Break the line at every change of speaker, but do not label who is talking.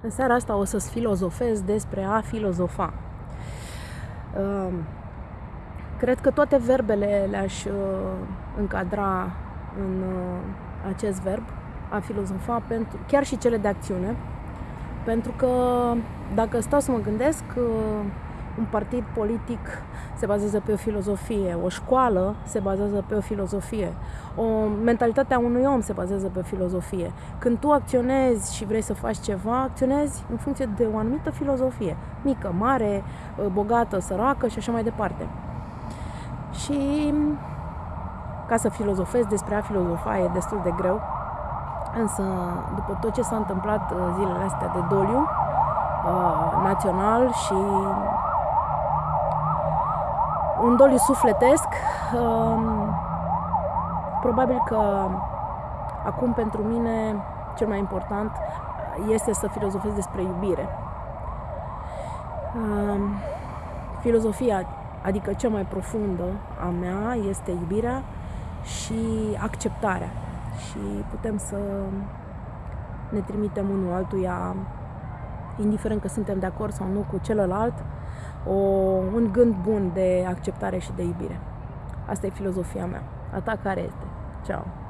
În seara asta o să-ți filozofez despre a filozofa. Ehm, cred că toate verbele le-aș uh, încadra în uh, acest verb, a filozofa, pentru, chiar și cele de acțiune, pentru că dacă stau să mă gândesc, uh, un partid politic se bazează pe o filozofie, o școală se bazează pe o filozofie, o mentalitatea unui om se bazează pe o filozofie. Când tu acționezi și vrei să faci ceva, acționezi în funcție de o anumită filozofie, mică, mare, bogată, săracă și așa mai departe. Și ca să filozofez despre a filozofa e destul de greu, însă după tot ce s-a întâmplat uh, zilele astea de doliu uh, național și un doliu sufletesc. Um, probabil că acum pentru mine cel mai important este să filozofez despre iubire. Um, filozofia, adică cea mai profundă a mea, este iubirea și acceptarea. Și putem să ne trimitem unul altuia, indiferent că suntem de acord sau nu cu celălalt, o, un gând bun de acceptare și de iubire. Asta e filozofia mea. A ta care este? Ciao!